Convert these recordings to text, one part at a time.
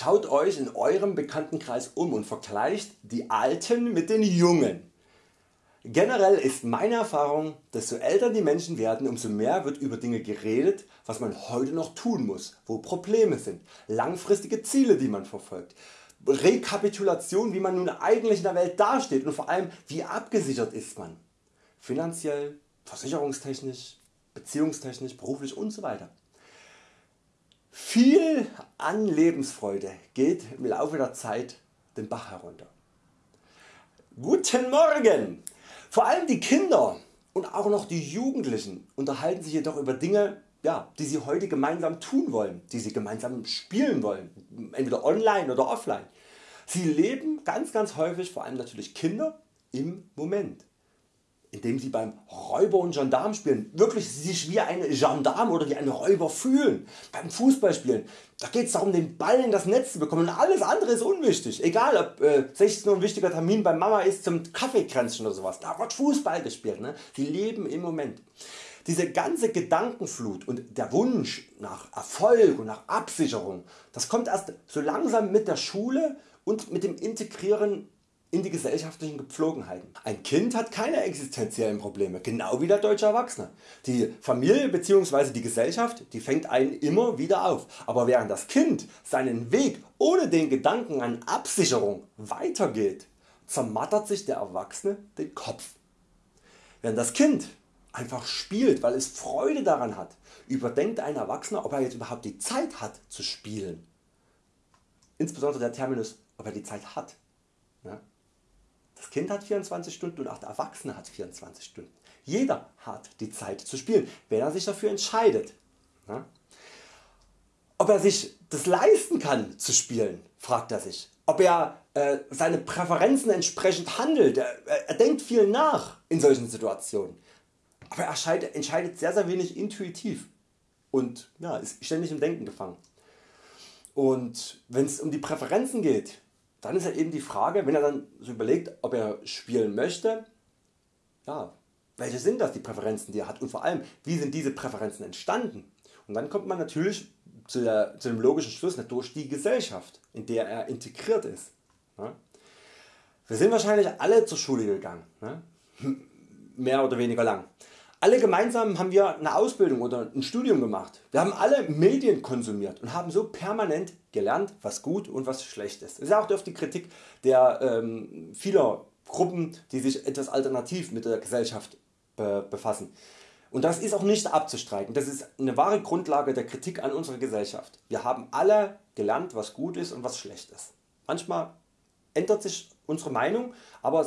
Schaut Euch in Eurem Bekanntenkreis um und vergleicht die Alten mit den Jungen. Generell ist meine Erfahrung, desto älter die Menschen werden, umso mehr wird über Dinge geredet, was man heute noch tun muss, wo Probleme sind, langfristige Ziele die man verfolgt, Rekapitulation wie man nun eigentlich in der Welt dasteht und vor allem wie abgesichert ist man. Finanziell, versicherungstechnisch, beziehungstechnisch, beruflich usw. Viel an Lebensfreude geht im Laufe der Zeit den Bach herunter. Guten Morgen! Vor allem die Kinder und auch noch die Jugendlichen unterhalten sich jedoch über Dinge ja, die sie heute gemeinsam tun wollen, die sie gemeinsam spielen wollen, entweder online oder offline. Sie leben ganz ganz häufig, vor allem natürlich Kinder, im Moment indem sie beim Räuber und Gendarm spielen wirklich sich wie ein Gendarm oder wie ein Räuber fühlen. Beim Fußballspielen, da geht es darum den Ball in das Netz zu bekommen und alles andere ist unwichtig. Egal ob äh, 16 Uhr ein wichtiger Termin bei Mama ist zum Kaffeekränzchen oder sowas, da wird Fußball gespielt. Ne? Sie leben im Moment. Diese ganze Gedankenflut und der Wunsch nach Erfolg und nach Absicherung, das kommt erst so langsam mit der Schule und mit dem Integrieren in die gesellschaftlichen Gepflogenheiten. Ein Kind hat keine existenziellen Probleme, genau wie der deutsche Erwachsene. Die Familie bzw. die Gesellschaft die fängt einen immer wieder auf, aber während das Kind seinen Weg ohne den Gedanken an Absicherung weitergeht, zermattert sich der Erwachsene den Kopf. Während das Kind einfach spielt, weil es Freude daran hat, überdenkt ein Erwachsener, ob er jetzt überhaupt die Zeit hat zu spielen. Insbesondere der Terminus, ob er die Zeit hat. Ja? Das Kind hat 24 Stunden und auch der Erwachsene hat 24 Stunden. Jeder hat die Zeit zu spielen, wenn er sich dafür entscheidet. Ja? Ob er sich das leisten kann zu spielen, fragt er sich. Ob er äh, seine Präferenzen entsprechend handelt. Er, er, denkt viel nach in solchen Situationen. Aber er entscheidet sehr sehr wenig intuitiv und ja, ist ständig im Denken gefangen. Und wenn es um die Präferenzen geht, dann ist ja eben die Frage, wenn er dann so überlegt, ob er spielen möchte, ja, welche sind das die Präferenzen die er hat und vor allem wie sind diese Präferenzen entstanden. Und dann kommt man natürlich zu, der, zu dem logischen Schluss durch die Gesellschaft in der er integriert ist. Wir sind wahrscheinlich alle zur Schule gegangen, mehr oder weniger lang. Alle gemeinsam haben wir eine Ausbildung oder ein Studium gemacht. Wir haben alle Medien konsumiert und haben so permanent gelernt was gut und was schlecht ist. Das ist auch oft die Kritik der ähm, vieler Gruppen die sich etwas alternativ mit der Gesellschaft be befassen. Und das ist auch nicht abzustreiten. Das ist eine wahre Grundlage der Kritik an unserer Gesellschaft. Wir haben alle gelernt was gut ist und was schlecht ist. Manchmal ändert sich unsere Meinung, aber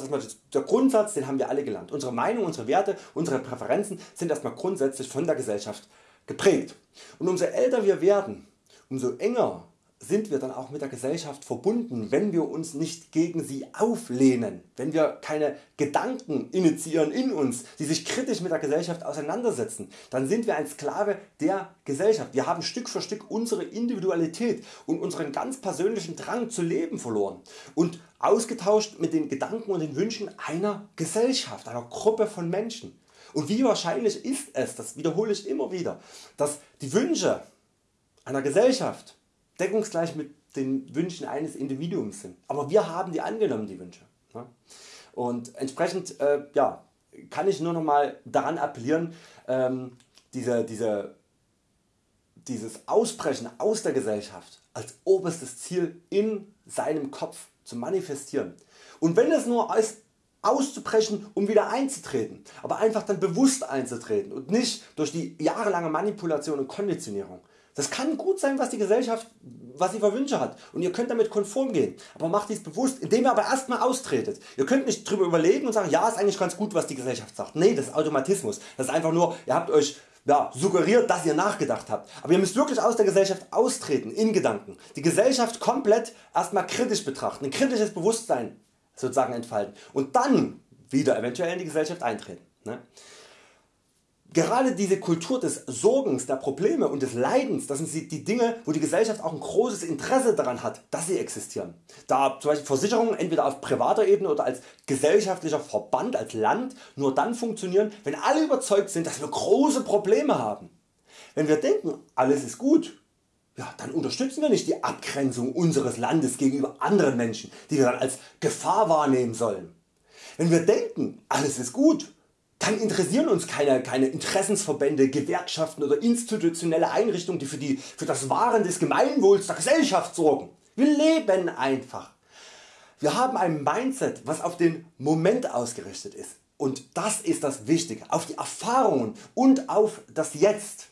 der Grundsatz den haben wir alle gelernt. Unsere Meinung, unsere Werte, unsere Präferenzen sind erstmal grundsätzlich von der Gesellschaft geprägt. Und umso älter wir werden, umso enger sind wir dann auch mit der Gesellschaft verbunden, wenn wir uns nicht gegen sie auflehnen, wenn wir keine Gedanken initiieren in uns, die sich kritisch mit der Gesellschaft auseinandersetzen, dann sind wir ein Sklave der Gesellschaft. Wir haben Stück für Stück unsere Individualität und unseren ganz persönlichen Drang zu leben verloren und ausgetauscht mit den Gedanken und den Wünschen einer Gesellschaft, einer Gruppe von Menschen. Und wie wahrscheinlich ist es, das wiederhole ich immer wieder, dass die Wünsche einer Gesellschaft deckungsgleich mit den Wünschen eines Individuums sind. Aber wir haben die angenommen die Wünsche. Und entsprechend äh, ja, kann ich nur noch mal daran appellieren ähm, diese, diese, dieses Ausbrechen aus der Gesellschaft als oberstes Ziel in seinem Kopf zu manifestieren. Und wenn es nur ist auszubrechen um wieder einzutreten, aber einfach dann bewusst einzutreten und nicht durch die jahrelange Manipulation und Konditionierung. Das kann gut sein was die Gesellschaft was sie für Wünsche hat und ihr könnt damit konform gehen, aber macht dies bewusst, indem ihr aber erstmal austretet. Ihr könnt nicht drüber überlegen und sagen, ja ist eigentlich ganz gut was die Gesellschaft sagt. Nee, das ist Automatismus. Das ist einfach nur, ihr habt euch ja, suggeriert, dass ihr nachgedacht habt. Aber ihr müsst wirklich aus der Gesellschaft austreten, in Gedanken. Die Gesellschaft komplett erstmal kritisch betrachten, ein kritisches Bewusstsein sozusagen entfalten und dann wieder eventuell in die Gesellschaft eintreten. Ne? Gerade diese Kultur des Sorgens, der Probleme und des Leidens, das sind die Dinge wo die Gesellschaft auch ein großes Interesse daran hat dass sie existieren. Da zum Beispiel Versicherungen entweder auf privater Ebene oder als gesellschaftlicher Verband, als Land nur dann funktionieren wenn alle überzeugt sind dass wir große Probleme haben. Wenn wir denken alles ist gut, ja, dann unterstützen wir nicht die Abgrenzung unseres Landes gegenüber anderen Menschen, die wir dann als Gefahr wahrnehmen sollen. Wenn wir denken, alles ist gut, dann interessieren uns keine, keine Interessensverbände, Gewerkschaften oder institutionelle Einrichtungen, die für, die für das Wahren des Gemeinwohls der Gesellschaft sorgen. Wir leben einfach. Wir haben ein Mindset, was auf den Moment ausgerichtet ist. Und das ist das Wichtige, auf die Erfahrungen und auf das Jetzt.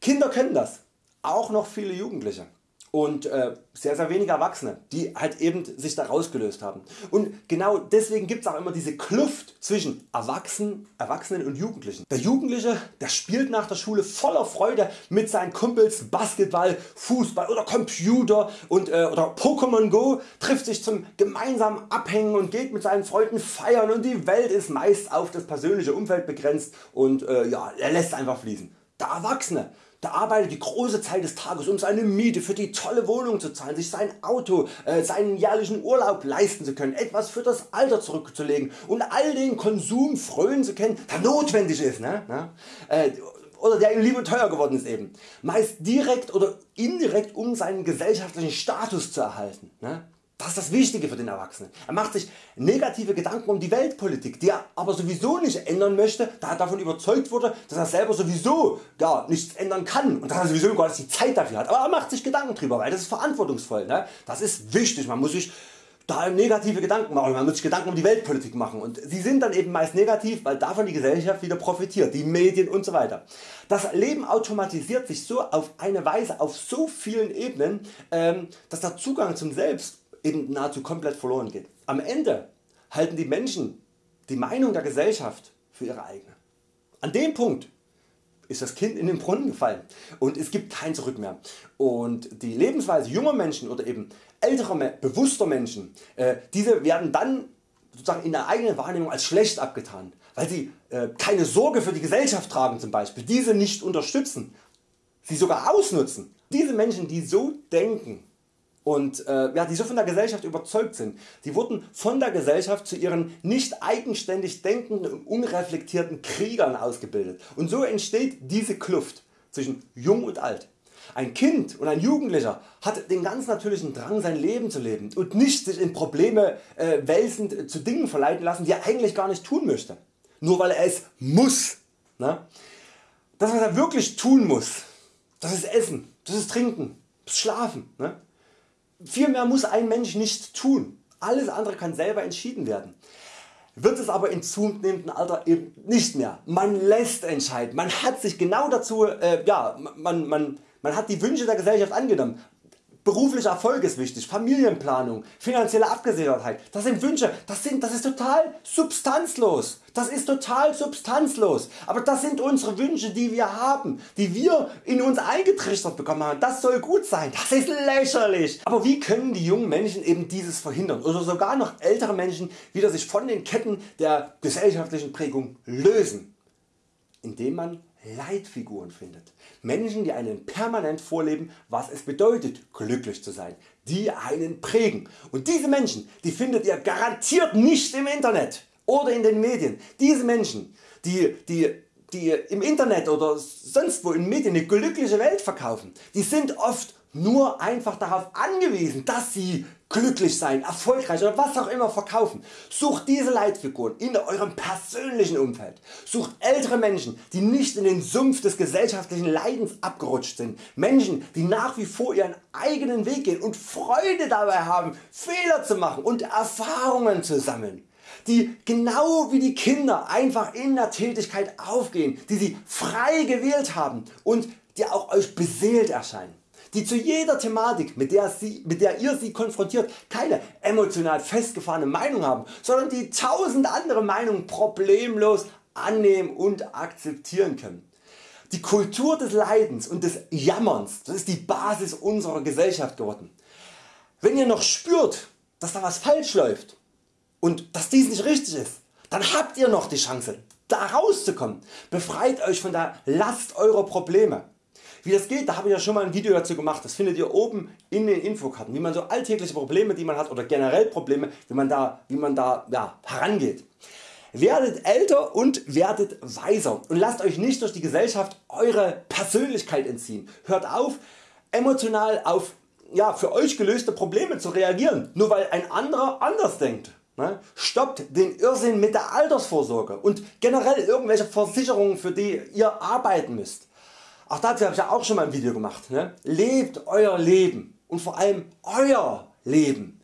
Kinder können das, auch noch viele Jugendliche und äh, sehr sehr wenige Erwachsene die halt eben sich da rausgelöst haben. Und genau deswegen gibt es auch immer diese Kluft zwischen Erwachsenen, Erwachsenen und Jugendlichen. Der Jugendliche der spielt nach der Schule voller Freude mit seinen Kumpels Basketball, Fußball oder Computer und, äh, oder Pokémon Go, trifft sich zum gemeinsamen Abhängen und geht mit seinen Freunden feiern und die Welt ist meist auf das persönliche Umfeld begrenzt und äh, ja, er lässt einfach fließen. Der Erwachsene der arbeitet die große Zeit des Tages um seine Miete für die tolle Wohnung zu zahlen, sich sein Auto, äh, seinen jährlichen Urlaub leisten zu können, etwas für das Alter zurückzulegen und all den Konsum frönen zu können der notwendig ist. Ne? Äh, oder der ihm lieb und teuer geworden ist eben. Meist direkt oder indirekt um seinen gesellschaftlichen Status zu erhalten. Ne? Das ist das Wichtige für den Erwachsenen. Er macht sich negative Gedanken um die Weltpolitik, die er aber sowieso nicht ändern möchte, da er davon überzeugt wurde, dass er selber sowieso gar nichts ändern kann und dass er sowieso gar nicht die Zeit dafür hat. Aber er macht sich Gedanken drüber, weil das ist verantwortungsvoll. Ne? Das ist wichtig. Man muss sich da negative Gedanken machen, man muss sich Gedanken um die Weltpolitik machen und sie sind dann eben meist negativ, weil davon die Gesellschaft wieder profitiert, die Medien und so weiter. Das Leben automatisiert sich so auf eine Weise auf so vielen Ebenen, ähm, dass der Zugang zum Selbst eben nahezu komplett verloren geht. Am Ende halten die Menschen die Meinung der Gesellschaft für ihre eigene. An dem Punkt ist das Kind in den Brunnen gefallen und es gibt kein Zurück mehr. Und die Lebensweise junger Menschen oder eben älterer, bewusster Menschen, äh, diese werden dann sozusagen in der eigenen Wahrnehmung als schlecht abgetan, weil sie äh, keine Sorge für die Gesellschaft tragen zum Beispiel, diese nicht unterstützen, sie sogar ausnutzen. Diese Menschen die so denken und äh, ja, die so von der Gesellschaft überzeugt sind. Die wurden von der Gesellschaft zu ihren nicht eigenständig denkenden und unreflektierten Kriegern ausgebildet und so entsteht diese Kluft zwischen Jung und Alt. Ein Kind und ein Jugendlicher hat den ganz natürlichen Drang sein Leben zu leben und nicht sich in Probleme äh, wälzend zu Dingen verleiten lassen die er eigentlich gar nicht tun möchte. Nur weil er es muss. Ne? Das was er wirklich tun muss, das ist Essen, das ist Trinken, das ist Schlafen. Ne? Viel mehr muss ein Mensch nicht tun. Alles andere kann selber entschieden werden. Wird es aber in zunehmendem Alter eben nicht mehr. Man lässt entscheiden. Man hat sich genau dazu, äh, ja, man, man, man hat die Wünsche der Gesellschaft angenommen. Beruflicher Erfolg ist wichtig, Familienplanung, finanzielle Abgesichertheit, das sind Wünsche, das, sind, das ist total substanzlos. Das ist total substanzlos. Aber das sind unsere Wünsche die wir haben, die wir in uns eingetrichtert bekommen haben. Das soll gut sein, das ist lächerlich. Aber wie können die jungen Menschen eben dieses verhindern oder sogar noch ältere Menschen wieder sich von den Ketten der gesellschaftlichen Prägung lösen? Indem man Leitfiguren findet. Menschen die einen permanent vorleben was es bedeutet glücklich zu sein, die einen prägen. Und diese Menschen die findet ihr garantiert nicht im Internet oder in den Medien. Diese Menschen die, die, die im Internet oder sonst wo in Medien eine glückliche Welt verkaufen, die sind oft nur einfach darauf angewiesen, dass sie glücklich sein, erfolgreich oder was auch immer verkaufen. Sucht diese Leitfiguren in eurem persönlichen Umfeld. Sucht ältere Menschen, die nicht in den Sumpf des gesellschaftlichen Leidens abgerutscht sind. Menschen, die nach wie vor ihren eigenen Weg gehen und Freude dabei haben, Fehler zu machen und Erfahrungen zu sammeln die genau wie die Kinder einfach in der Tätigkeit aufgehen, die sie frei gewählt haben und die auch Euch beseelt erscheinen die zu jeder Thematik mit der, sie, mit der ihr sie konfrontiert keine emotional festgefahrene Meinung haben, sondern die tausend andere Meinungen problemlos annehmen und akzeptieren können. Die Kultur des Leidens und des Jammerns das ist die Basis unserer Gesellschaft geworden. Wenn ihr noch spürt dass da was falsch läuft und dass dies nicht richtig ist, dann habt ihr noch die Chance da rauszukommen. Befreit Euch von der Last eurer Probleme. Wie das geht, da habe ich ja schon mal ein Video dazu gemacht, das findet ihr oben in den Infokarten, wie man so alltägliche Probleme die man hat oder generell Probleme wie man da, wie man da ja, herangeht. Werdet älter und werdet weiser und lasst Euch nicht durch die Gesellschaft Eure Persönlichkeit entziehen. Hört auf emotional auf ja, für Euch gelöste Probleme zu reagieren, nur weil ein anderer anders denkt. Ne? Stoppt den Irrsinn mit der Altersvorsorge und generell irgendwelche Versicherungen für die ihr arbeiten müsst. Auch dazu habe ich ja auch schon mal ein Video gemacht. Ne? Lebt Euer Leben und vor allem Euer Leben.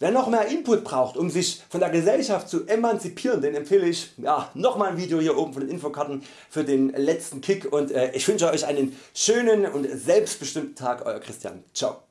Wer noch mehr Input braucht um sich von der Gesellschaft zu emanzipieren, den empfehle ich ja, nochmal ein Video hier oben von den Infokarten für den letzten Kick und äh, ich wünsche Euch einen schönen und selbstbestimmten Tag Euer Christian. Ciao.